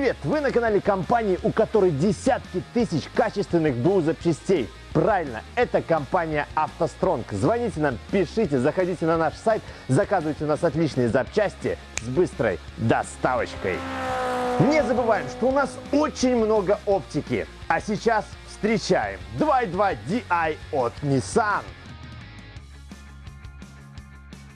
Привет! Вы на канале компании, у которой десятки тысяч качественных БУ запчастей. Правильно, это компания «АвтоСтронг». Звоните нам, пишите, заходите на наш сайт, заказывайте у нас отличные запчасти с быстрой доставочкой. Не забываем, что у нас очень много оптики. А сейчас встречаем 2.2 DI от Nissan.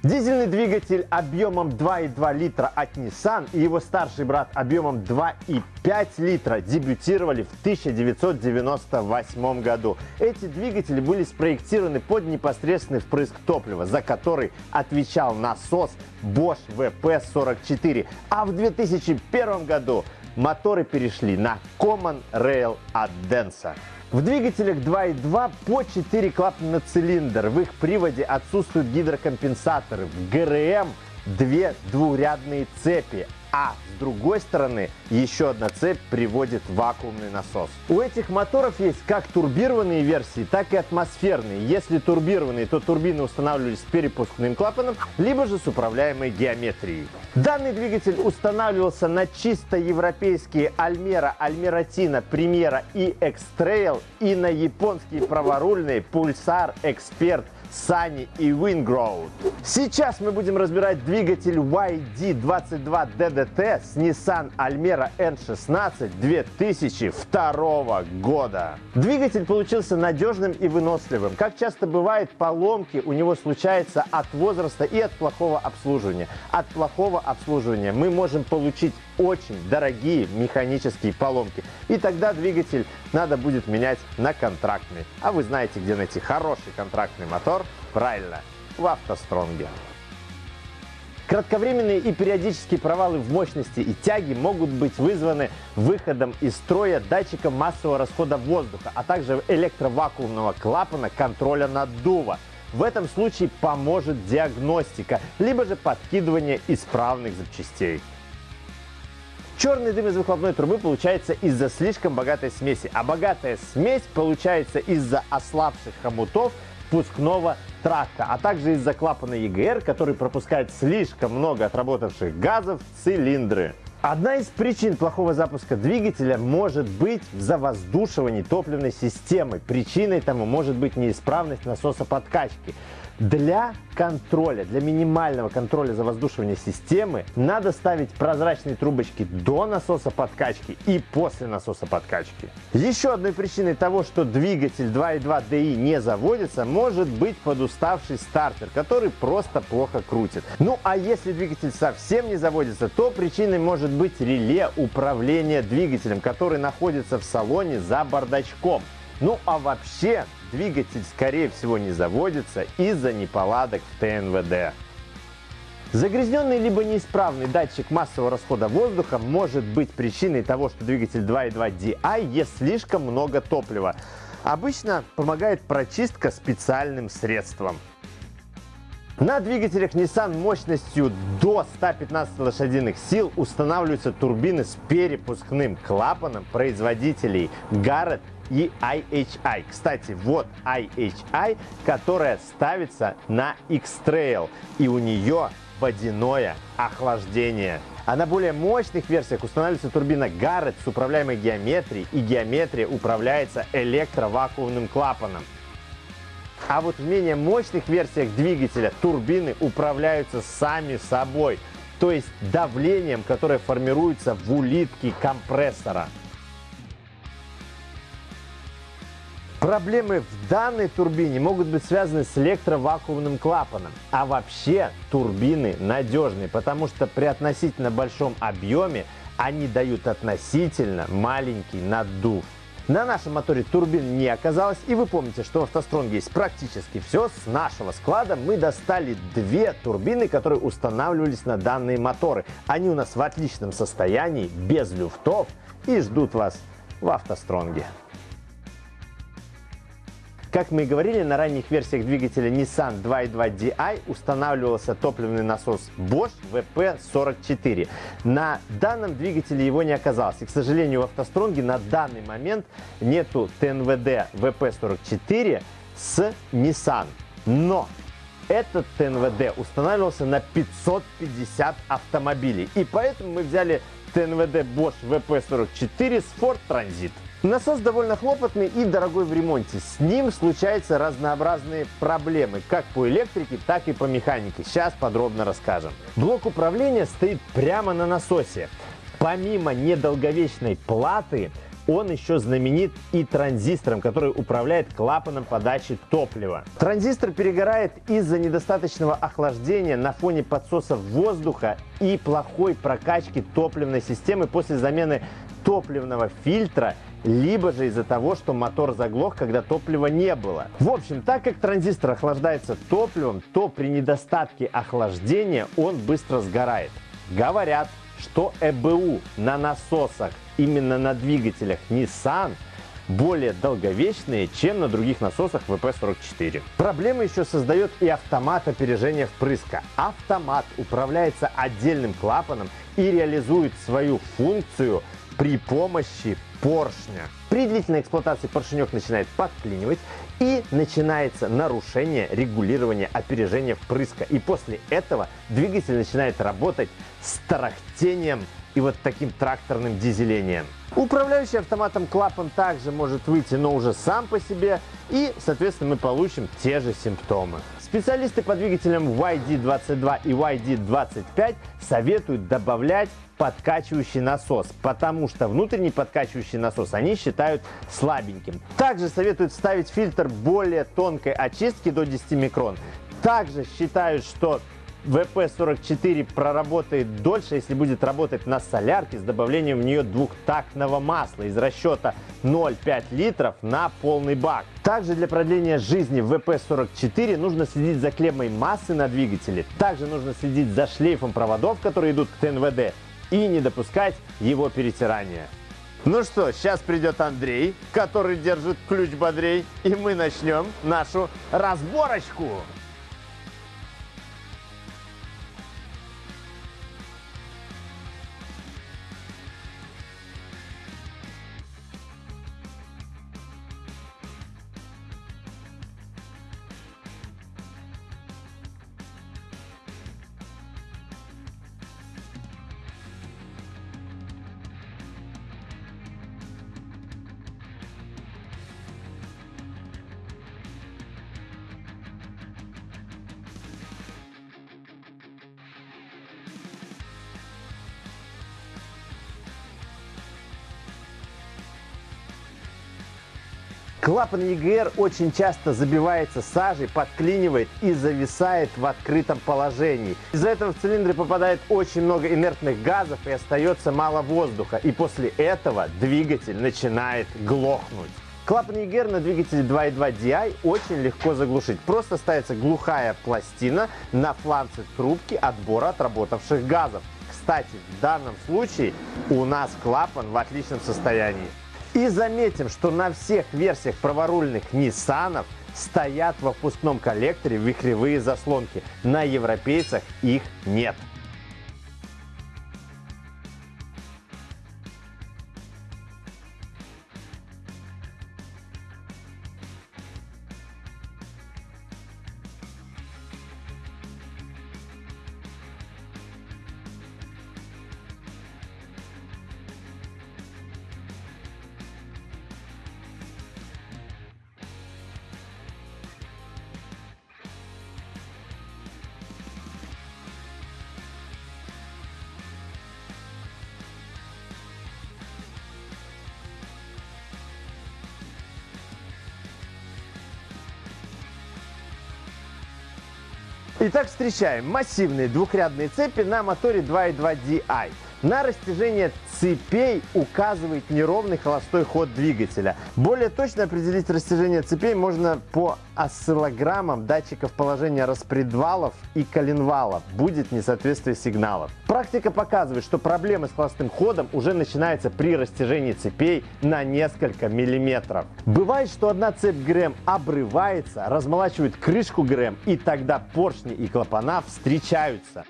Дизельный двигатель объемом 2,2 литра от Nissan и его старший брат объемом 2,5 литра дебютировали в 1998 году. Эти двигатели были спроектированы под непосредственный впрыск топлива, за который отвечал насос Bosch VP44. А в 2001 году моторы перешли на Common Rail от Denso. В двигателях 2.2 по 4 клапана на цилиндр. В их приводе отсутствуют гидрокомпенсаторы. В ГРМ две двурядные цепи, а с другой стороны еще одна цепь приводит вакуумный насос. У этих моторов есть как турбированные версии, так и атмосферные. Если турбированные, то турбины устанавливались с перепускным клапаном, либо же с управляемой геометрией. Данный двигатель устанавливался на чисто европейские Альмера, Альмератина, Примера и Экстрейл и на японские праворульные Pulsar, Эксперт, Sunny и Wingrow. Сейчас мы будем разбирать двигатель YD22 DDT с Nissan Almera N16 2002 года. Двигатель получился надежным и выносливым. Как часто бывает, поломки у него случаются от возраста и от плохого обслуживания. От плохого обслуживания мы можем получить очень дорогие механические поломки. И тогда двигатель надо будет менять на контрактный. А вы знаете, где найти хороший контрактный мотор? Правильно, в автостронге. Кратковременные и периодические провалы в мощности и тяге могут быть вызваны выходом из строя датчика массового расхода воздуха, а также электровакуумного клапана контроля наддува. В этом случае поможет диагностика, либо же подкидывание исправных запчастей. Черный дым из выхлопной трубы получается из-за слишком богатой смеси, а богатая смесь получается из-за ослабших хомутов впускного тракта, а также из-за клапана EGR, который пропускает слишком много отработавших газов в цилиндры. Одна из причин плохого запуска двигателя может быть в завоздушивании топливной системы. Причиной тому может быть неисправность насоса подкачки. Для контроля, для минимального контроля завоздушивания системы надо ставить прозрачные трубочки до насоса подкачки и после насоса подкачки. Еще одной причиной того, что двигатель 2.2 DI не заводится, может быть подуставший стартер, который просто плохо крутит. Ну а если двигатель совсем не заводится, то причиной может быть реле управления двигателем, который находится в салоне за бардачком. Ну а вообще двигатель скорее всего не заводится из-за неполадок в ТНВД. Загрязненный либо неисправный датчик массового расхода воздуха может быть причиной того, что двигатель 2.2 DI ест слишком много топлива. Обычно помогает прочистка специальным средством. На двигателях Nissan мощностью до 115 лошадиных сил устанавливаются турбины с перепускным клапаном производителей Garrett и IHI. Кстати, вот IHI, которая ставится на X-Trail, и у нее водяное охлаждение. А на более мощных версиях устанавливается турбина Garrett с управляемой геометрией, и геометрия управляется электровакуумным клапаном. А вот в менее мощных версиях двигателя турбины управляются сами собой, то есть давлением, которое формируется в улитке компрессора. Проблемы в данной турбине могут быть связаны с электровакуумным клапаном. А вообще турбины надежные, потому что при относительно большом объеме они дают относительно маленький наддув. На нашем моторе турбин не оказалось, и вы помните, что в автостронге есть практически все. С нашего склада мы достали две турбины, которые устанавливались на данные моторы. Они у нас в отличном состоянии, без люфтов и ждут вас в автостронге. Как мы и говорили, на ранних версиях двигателя Nissan 2.2 Di устанавливался топливный насос Bosch VP44. На данном двигателе его не оказалось. И, к сожалению, в автостронге на данный момент нету ТНВД VP44 с Nissan. Но этот ТНВД устанавливался на 550 автомобилей. И поэтому мы взяли ТНВД Bosch VP44 с Ford Transit. Насос довольно хлопотный и дорогой в ремонте. С ним случаются разнообразные проблемы, как по электрике, так и по механике. Сейчас подробно расскажем. Блок управления стоит прямо на насосе. Помимо недолговечной платы, он еще знаменит и транзистором, который управляет клапаном подачи топлива. Транзистор перегорает из-за недостаточного охлаждения на фоне подсоса воздуха и плохой прокачки топливной системы после замены топливного фильтра либо же из-за того, что мотор заглох, когда топлива не было. В общем, так как транзистор охлаждается топливом, то при недостатке охлаждения он быстро сгорает. Говорят, что ЭБУ на насосах, именно на двигателях Nissan, более долговечные, чем на других насосах VP44. Проблемы еще создает и автомат опережения впрыска. Автомат управляется отдельным клапаном и реализует свою функцию при помощи поршня. При длительной эксплуатации поршенек начинает подклинивать и начинается нарушение регулирования опережения впрыска. И после этого двигатель начинает работать с тарахтением и вот таким тракторным дизелением. Управляющий автоматом клапан также может выйти, но уже сам по себе, и, соответственно, мы получим те же симптомы. Специалисты по двигателям YD22 и YD25 советуют добавлять подкачивающий насос, потому что внутренний подкачивающий насос они считают слабеньким. Также советуют ставить фильтр более тонкой очистки до 10 микрон. Также считают, что ВП-44 проработает дольше, если будет работать на солярке с добавлением в нее двухтактного масла из расчета 0,5 литров на полный бак. Также для продления жизни ВП-44 нужно следить за клеммой массы на двигателе. Также нужно следить за шлейфом проводов, которые идут к ТНВД и не допускать его перетирания. Ну что, сейчас придет Андрей, который держит ключ бодрей, и мы начнем нашу разборочку. Клапан EGR очень часто забивается сажей, подклинивает и зависает в открытом положении. Из-за этого в цилиндры попадает очень много инертных газов и остается мало воздуха. И после этого двигатель начинает глохнуть. Клапан EGR на двигателе 2.2 DI очень легко заглушить. Просто ставится глухая пластина на фланце трубки отбора отработавших газов. Кстати, в данном случае у нас клапан в отличном состоянии. И заметим, что на всех версиях праворульных Nissan стоят во впускном коллекторе вихревые заслонки. На европейцах их нет. Итак, встречаем массивные двухрядные цепи на моторе 2.2 DI. На растяжение цепей указывает неровный холостой ход двигателя. Более точно определить растяжение цепей можно по осциллограммам датчиков положения распредвалов и коленвалов. Будет несоответствие сигналов. Практика показывает, что проблемы с холостым ходом уже начинаются при растяжении цепей на несколько миллиметров. Бывает, что одна цепь ГРМ обрывается, размолачивает крышку ГРМ и тогда поршни и клапана встречаются.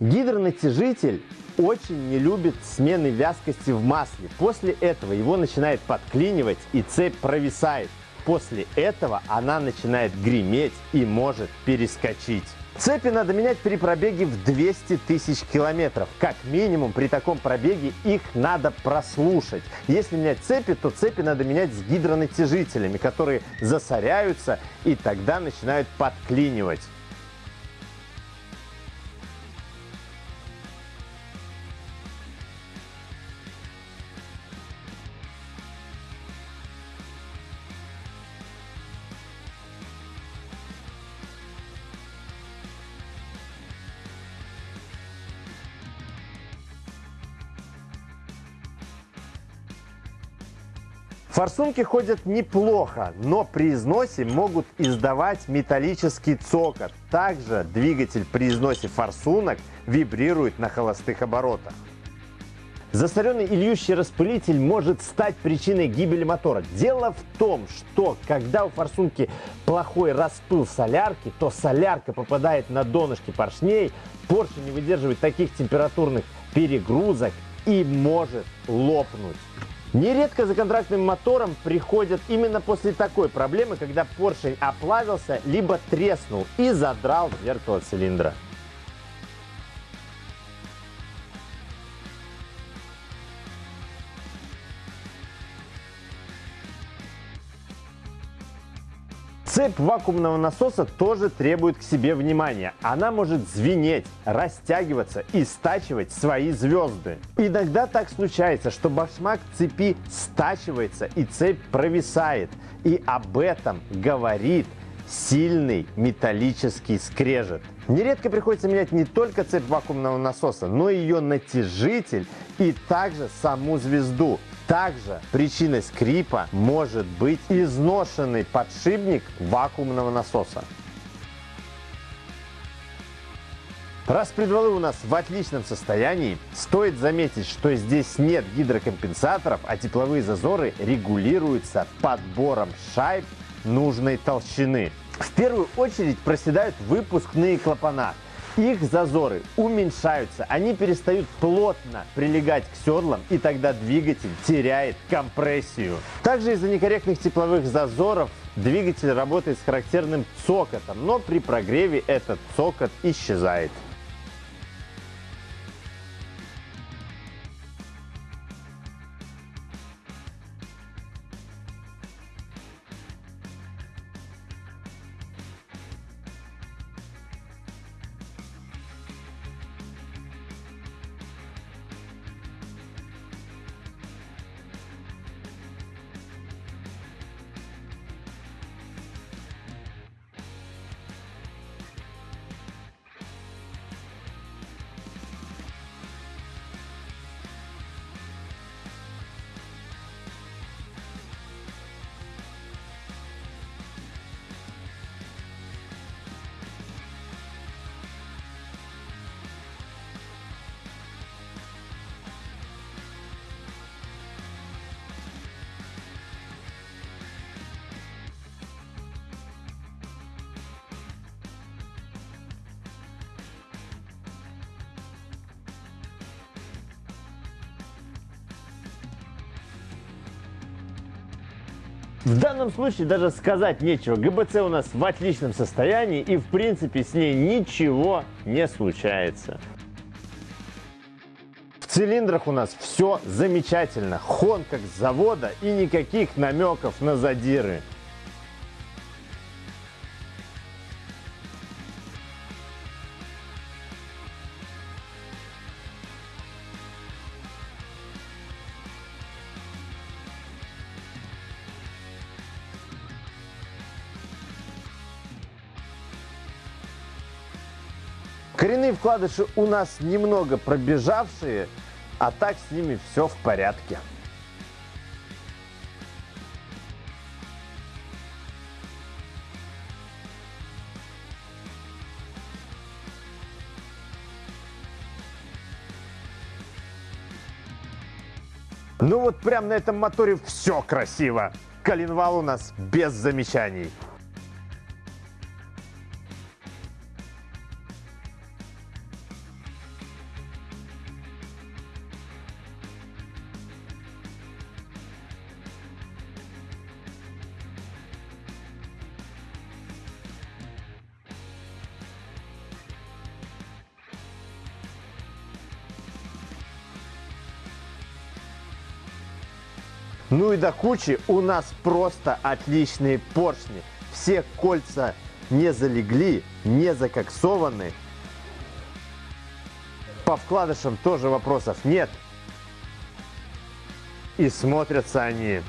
Гидронатяжитель очень не любит смены вязкости в масле. После этого его начинает подклинивать и цепь провисает. После этого она начинает греметь и может перескочить. Цепи надо менять при пробеге в 200 тысяч километров. Как минимум при таком пробеге их надо прослушать. Если менять цепи, то цепи надо менять с гидронатяжителями, которые засоряются и тогда начинают подклинивать. Форсунки ходят неплохо, но при износе могут издавать металлический цокот. Также двигатель при износе форсунок вибрирует на холостых оборотах. Засоренный и распылитель может стать причиной гибели мотора. Дело в том, что когда у форсунки плохой распыл солярки, то солярка попадает на донышки поршней, поршень не выдерживает таких температурных перегрузок и может лопнуть. Нередко за контрактным мотором приходят именно после такой проблемы, когда поршень оплавился, либо треснул и задрал зеркало цилиндра. Цепь вакуумного насоса тоже требует к себе внимания. Она может звенеть, растягиваться и стачивать свои звезды. Иногда так случается, что башмак цепи стачивается и цепь провисает. И об этом говорит сильный металлический скрежет. Нередко приходится менять не только цепь вакуумного насоса, но и ее натяжитель и также саму звезду. Также причиной скрипа может быть изношенный подшипник вакуумного насоса. Раз предвалы у нас в отличном состоянии, стоит заметить, что здесь нет гидрокомпенсаторов, а тепловые зазоры регулируются подбором шайб нужной толщины. В первую очередь проседают выпускные клапана – их зазоры уменьшаются, они перестают плотно прилегать к седлам, и тогда двигатель теряет компрессию. Также из-за некорректных тепловых зазоров двигатель работает с характерным цокотом, но при прогреве этот цокот исчезает. В данном случае даже сказать нечего. ГБЦ у нас в отличном состоянии и в принципе с ней ничего не случается. В цилиндрах у нас все замечательно. Хон как с завода и никаких намеков на задиры. Коренные вкладыши у нас немного пробежавшие, а так с ними все в порядке. Ну вот прям на этом моторе все красиво. Коленвал у нас без замечаний. Ну и до кучи у нас просто отличные поршни. Все кольца не залегли, не закоксованы. По вкладышам тоже вопросов нет. И смотрятся они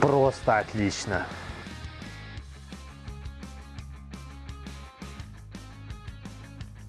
просто отлично.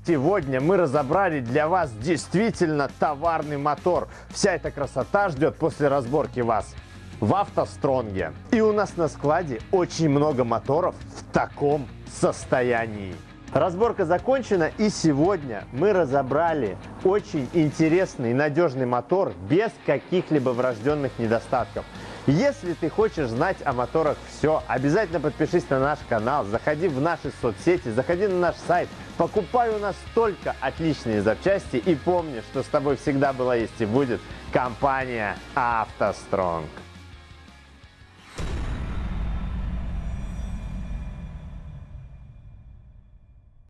Сегодня мы разобрали для вас действительно товарный мотор. Вся эта красота ждет после разборки вас в автостронге. И у нас на складе очень много моторов в таком состоянии. Разборка закончена и сегодня мы разобрали очень интересный и надежный мотор без каких-либо врожденных недостатков. Если ты хочешь знать о моторах все, обязательно подпишись на наш канал, заходи в наши соцсети, заходи на наш сайт, покупай у нас только отличные запчасти и помни, что с тобой всегда была есть и будет компания «АвтоСтронг».